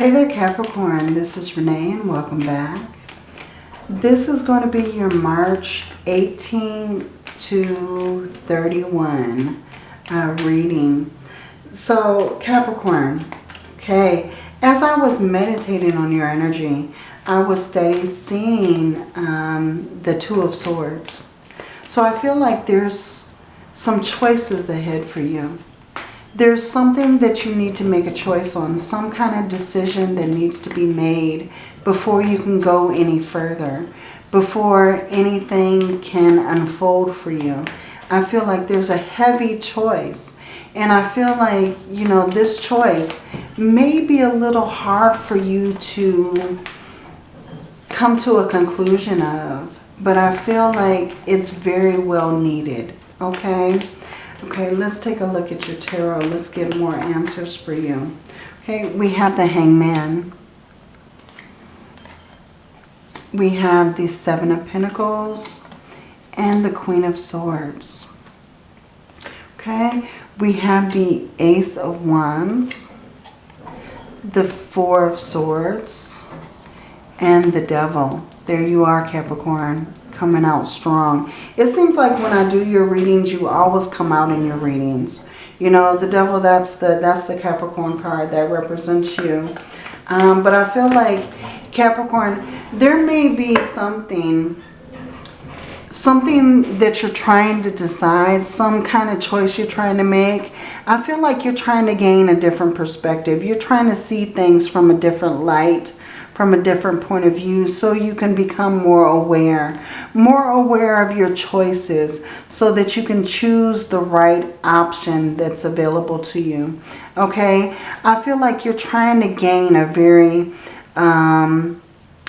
Hey there Capricorn, this is Renee and welcome back. This is going to be your March 18 to 31 uh, reading. So Capricorn, okay, as I was meditating on your energy, I was steady seeing um, the Two of Swords. So I feel like there's some choices ahead for you there's something that you need to make a choice on, some kind of decision that needs to be made before you can go any further, before anything can unfold for you. I feel like there's a heavy choice. And I feel like, you know, this choice may be a little hard for you to come to a conclusion of. But I feel like it's very well needed, okay? Okay, let's take a look at your tarot. Let's get more answers for you. Okay, we have the Hangman. We have the Seven of Pentacles and the Queen of Swords. Okay, we have the Ace of Wands, the Four of Swords, and the Devil. There you are, Capricorn coming out strong. It seems like when I do your readings, you always come out in your readings. You know, the devil, that's the, that's the Capricorn card that represents you. Um, but I feel like Capricorn, there may be something something that you're trying to decide, some kind of choice you're trying to make. I feel like you're trying to gain a different perspective. You're trying to see things from a different light from a different point of view so you can become more aware. More aware of your choices so that you can choose the right option that's available to you. Okay? I feel like you're trying to gain a very, um,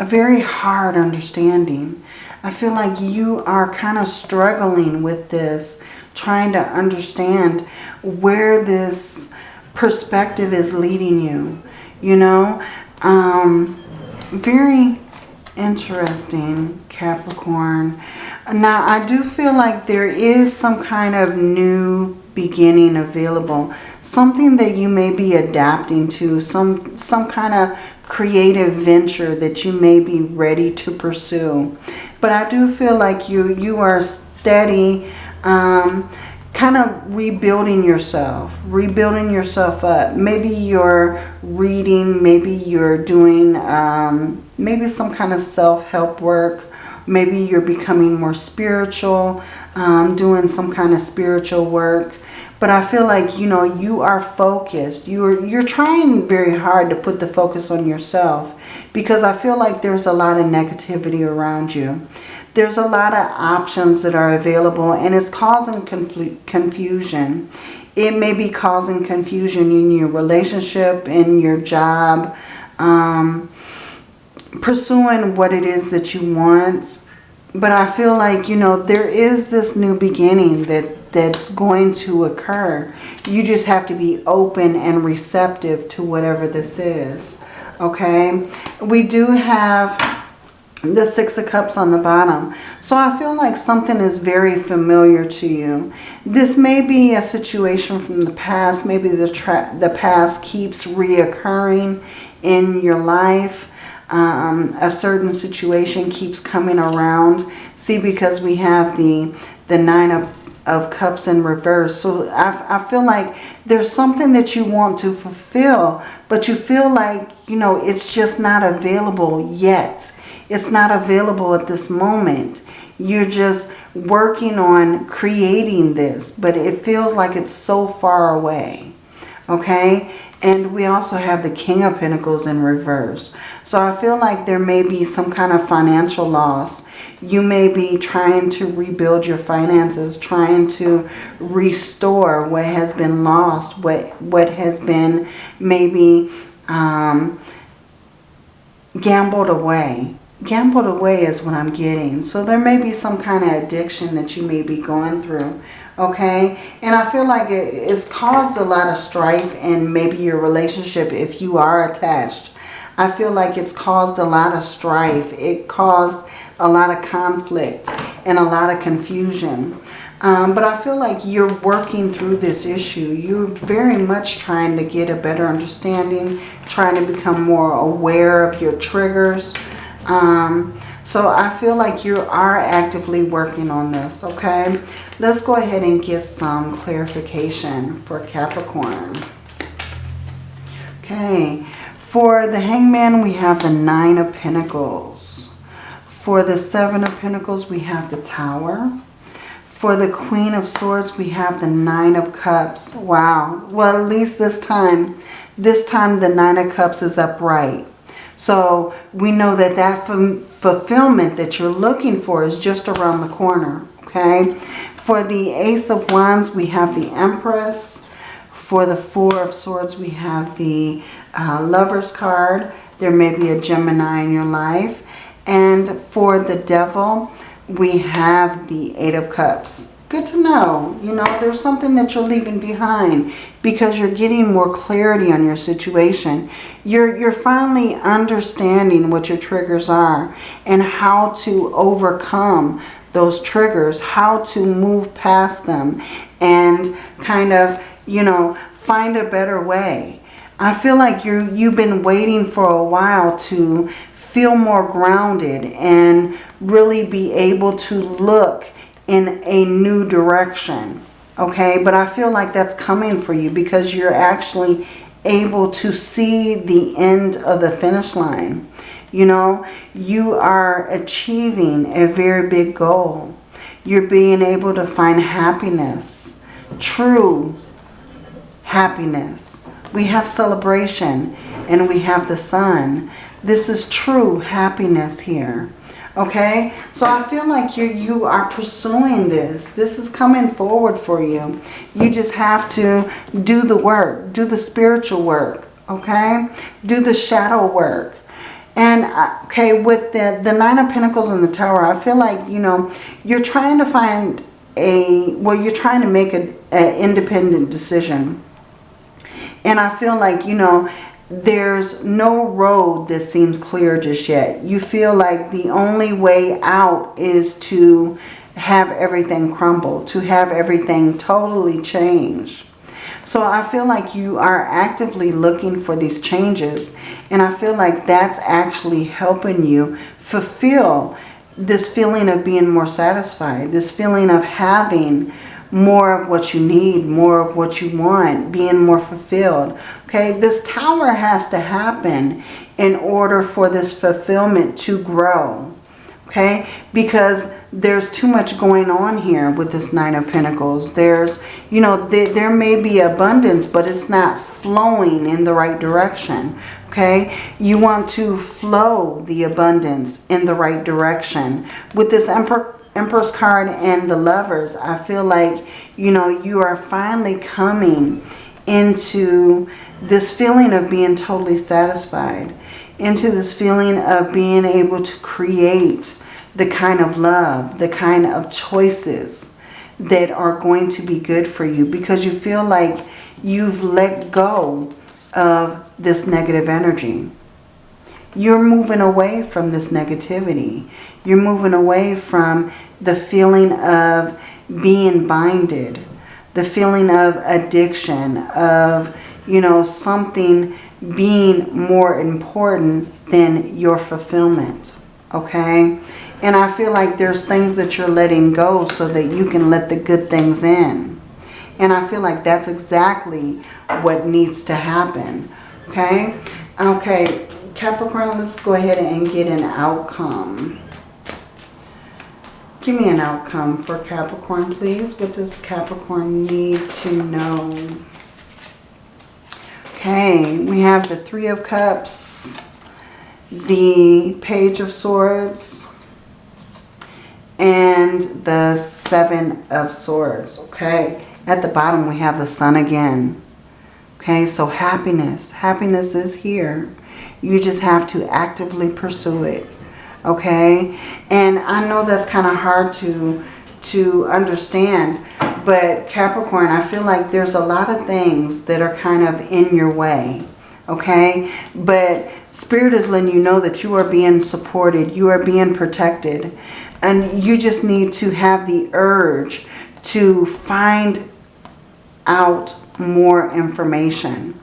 a very hard understanding. I feel like you are kind of struggling with this, trying to understand where this perspective is leading you. You know, um, very interesting, Capricorn. Now, I do feel like there is some kind of new beginning available. Something that you may be adapting to. Some, some kind of creative venture that you may be ready to pursue. But I do feel like you, you are steady, um, kind of rebuilding yourself, rebuilding yourself up. Maybe you're reading, maybe you're doing um, maybe some kind of self-help work. Maybe you're becoming more spiritual, um, doing some kind of spiritual work. But I feel like, you know, you are focused. You're, you're trying very hard to put the focus on yourself because I feel like there's a lot of negativity around you. There's a lot of options that are available and it's causing confusion. It may be causing confusion in your relationship, in your job, um, pursuing what it is that you want. But I feel like, you know, there is this new beginning that that's going to occur. You just have to be open and receptive to whatever this is. Okay. We do have the Six of Cups on the bottom. So I feel like something is very familiar to you. This may be a situation from the past. Maybe the, the past keeps reoccurring in your life. Um, a certain situation keeps coming around. See, because we have the, the Nine of, of Cups in reverse. So I, I feel like there's something that you want to fulfill, but you feel like, you know, it's just not available yet it's not available at this moment. You're just working on creating this, but it feels like it's so far away. Okay? And we also have the King of Pentacles in reverse. So I feel like there may be some kind of financial loss. You may be trying to rebuild your finances, trying to restore what has been lost, what, what has been maybe um, gambled away gambled away is what I'm getting. So there may be some kind of addiction that you may be going through. Okay. And I feel like it, it's caused a lot of strife in maybe your relationship if you are attached. I feel like it's caused a lot of strife. It caused a lot of conflict and a lot of confusion. Um, but I feel like you're working through this issue. You're very much trying to get a better understanding, trying to become more aware of your triggers. Um, so I feel like you are actively working on this, okay? Let's go ahead and get some clarification for Capricorn. Okay, for the Hangman, we have the Nine of Pentacles. For the Seven of Pentacles, we have the Tower. For the Queen of Swords, we have the Nine of Cups. Wow. Well, at least this time, this time the Nine of Cups is upright. So we know that that fulfillment that you're looking for is just around the corner. Okay. For the Ace of Wands, we have the Empress. For the Four of Swords, we have the uh, Lover's card. There may be a Gemini in your life. And for the Devil, we have the Eight of Cups. Good to know. You know, there's something that you're leaving behind because you're getting more clarity on your situation. You're, you're finally understanding what your triggers are and how to overcome those triggers, how to move past them and kind of, you know, find a better way. I feel like you you've been waiting for a while to feel more grounded and really be able to look in a new direction. Okay, but I feel like that's coming for you because you're actually able to see the end of the finish line. You know, you are achieving a very big goal. You're being able to find happiness, true happiness. We have celebration and we have the sun. This is true happiness here. Okay, so I feel like you you are pursuing this. This is coming forward for you. You just have to do the work, do the spiritual work. Okay, do the shadow work. And uh, okay, with the the Nine of Pentacles and the Tower, I feel like you know you're trying to find a well, you're trying to make an independent decision. And I feel like you know there's no road that seems clear just yet. You feel like the only way out is to have everything crumble, to have everything totally change. So I feel like you are actively looking for these changes. And I feel like that's actually helping you fulfill this feeling of being more satisfied. This feeling of having more of what you need, more of what you want, being more fulfilled. Okay, this tower has to happen in order for this fulfillment to grow. Okay, because there's too much going on here with this Nine of Pentacles. There's, you know, th there may be abundance, but it's not flowing in the right direction. Okay, you want to flow the abundance in the right direction. With this Emperor Empress card and the lovers, I feel like, you know, you are finally coming into this feeling of being totally satisfied, into this feeling of being able to create the kind of love, the kind of choices that are going to be good for you because you feel like you've let go of this negative energy. You're moving away from this negativity. You're moving away from the feeling of being binded, the feeling of addiction, of, you know, something being more important than your fulfillment, okay? And I feel like there's things that you're letting go so that you can let the good things in. And I feel like that's exactly what needs to happen, okay? Okay, Capricorn, let's go ahead and get an outcome. Give me an outcome for Capricorn, please. What does Capricorn need to know? Okay, we have the Three of Cups, the Page of Swords, and the Seven of Swords. Okay, at the bottom we have the Sun again. Okay, so happiness. Happiness is here. You just have to actively pursue it okay and I know that's kind of hard to to understand but Capricorn I feel like there's a lot of things that are kind of in your way okay but spirit is letting you know that you are being supported you are being protected and you just need to have the urge to find out more information.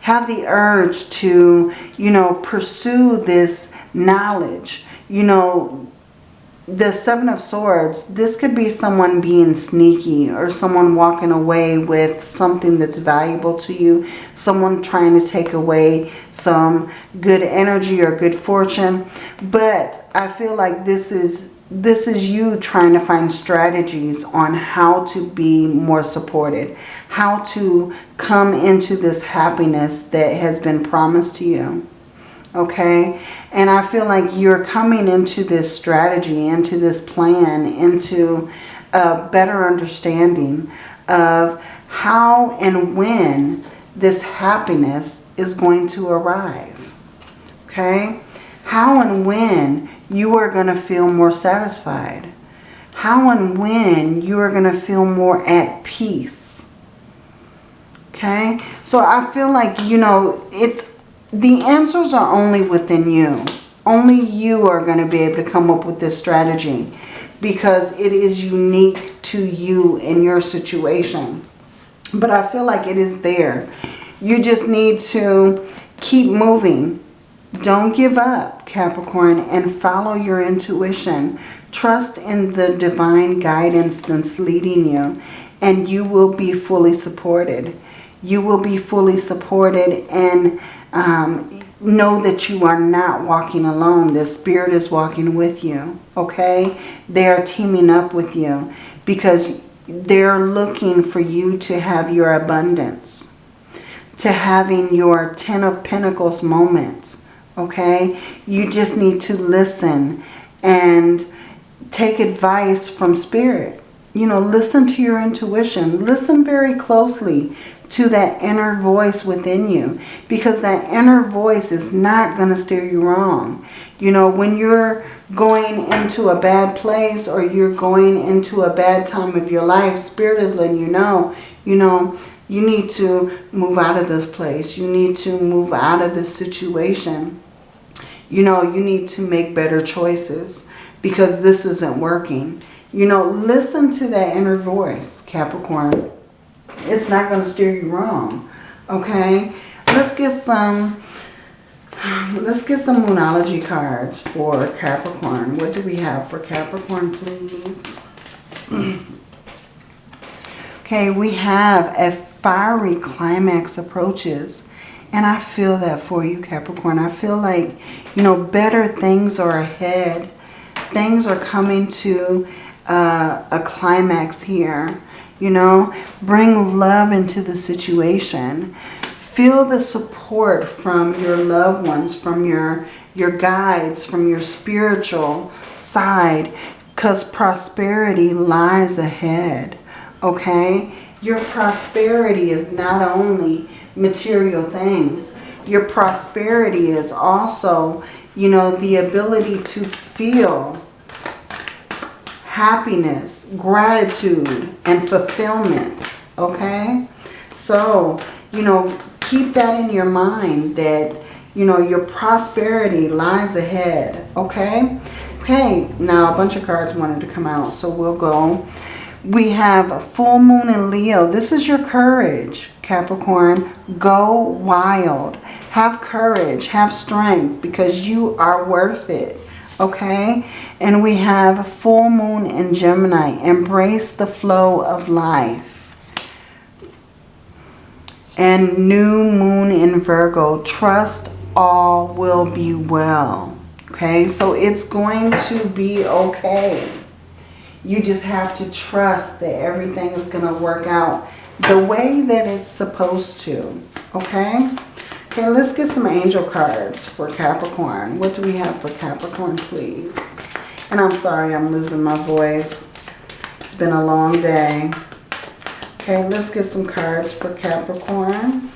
Have the urge to, you know, pursue this knowledge. You know, the Seven of Swords, this could be someone being sneaky or someone walking away with something that's valuable to you. Someone trying to take away some good energy or good fortune. But I feel like this is this is you trying to find strategies on how to be more supported. How to come into this happiness that has been promised to you okay? And I feel like you're coming into this strategy, into this plan, into a better understanding of how and when this happiness is going to arrive, okay? How and when you are going to feel more satisfied. How and when you are going to feel more at peace. Okay? So I feel like, you know, it's the answers are only within you. Only you are going to be able to come up with this strategy because it is unique to you in your situation. But I feel like it is there. You just need to keep moving. Don't give up, Capricorn, and follow your intuition. Trust in the divine guidance that's leading you, and you will be fully supported. You will be fully supported and um, know that you are not walking alone. The Spirit is walking with you, okay? They are teaming up with you because they're looking for you to have your abundance, to having your Ten of Pentacles moment, okay? You just need to listen and take advice from Spirit. You know, listen to your intuition. Listen very closely to that inner voice within you because that inner voice is not going to steer you wrong. You know, when you're going into a bad place or you're going into a bad time of your life, Spirit is letting you know, you know, you need to move out of this place. You need to move out of this situation. You know, you need to make better choices because this isn't working. You know, listen to that inner voice, Capricorn it's not going to steer you wrong. Okay, let's get some. Let's get some Moonology cards for Capricorn. What do we have for Capricorn, please? okay, we have a fiery climax approaches. And I feel that for you, Capricorn. I feel like, you know, better things are ahead. Things are coming to uh, a climax here. You know, bring love into the situation. Feel the support from your loved ones, from your, your guides, from your spiritual side. Because prosperity lies ahead. Okay? Your prosperity is not only material things. Your prosperity is also, you know, the ability to feel happiness, gratitude, and fulfillment. Okay? So, you know, keep that in your mind that, you know, your prosperity lies ahead. Okay? Okay, now a bunch of cards wanted to come out, so we'll go. We have a full moon in Leo. This is your courage, Capricorn. Go wild. Have courage. Have strength because you are worth it okay? And we have full moon in Gemini. Embrace the flow of life. And new moon in Virgo. Trust all will be well. Okay, so it's going to be okay. You just have to trust that everything is going to work out the way that it's supposed to. Okay? Okay, let's get some angel cards for Capricorn. What do we have for Capricorn, please? And I'm sorry I'm losing my voice. It's been a long day. Okay, let's get some cards for Capricorn.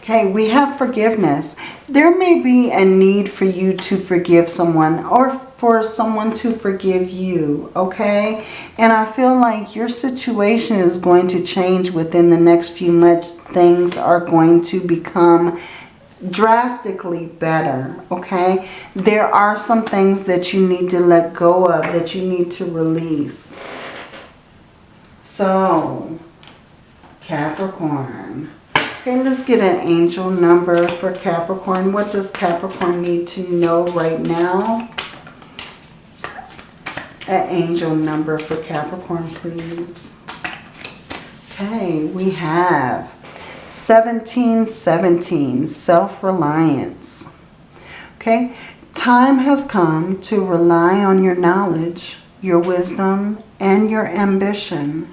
Okay, we have forgiveness. There may be a need for you to forgive someone or for someone to forgive you, okay? And I feel like your situation is going to change within the next few months. Things are going to become drastically better, okay? There are some things that you need to let go of, that you need to release, So, Capricorn. Okay, let's get an angel number for Capricorn. What does Capricorn need to know right now? An angel number for Capricorn, please. Okay, we have 1717, self-reliance. Okay, time has come to rely on your knowledge, your wisdom, and your ambition.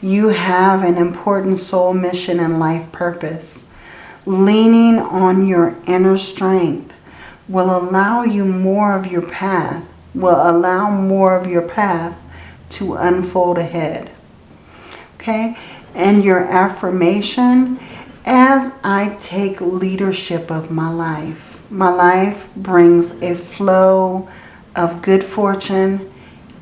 You have an important soul mission and life purpose. Leaning on your inner strength will allow you more of your path, will allow more of your path to unfold ahead. Okay, and your affirmation, as I take leadership of my life, my life brings a flow of good fortune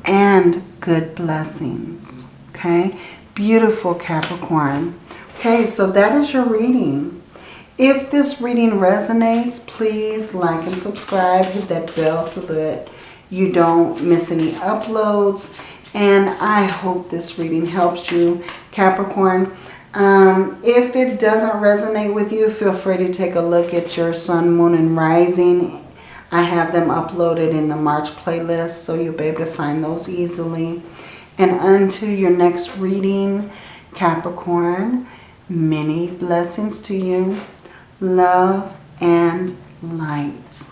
and good blessings. Okay, beautiful Capricorn. Okay, so that is your reading. If this reading resonates, please like and subscribe. Hit that bell so that you don't miss any uploads. And I hope this reading helps you, Capricorn. Um, if it doesn't resonate with you, feel free to take a look at your sun, moon, and rising. I have them uploaded in the March playlist, so you'll be able to find those easily. And unto your next reading, Capricorn, many blessings to you, love and light.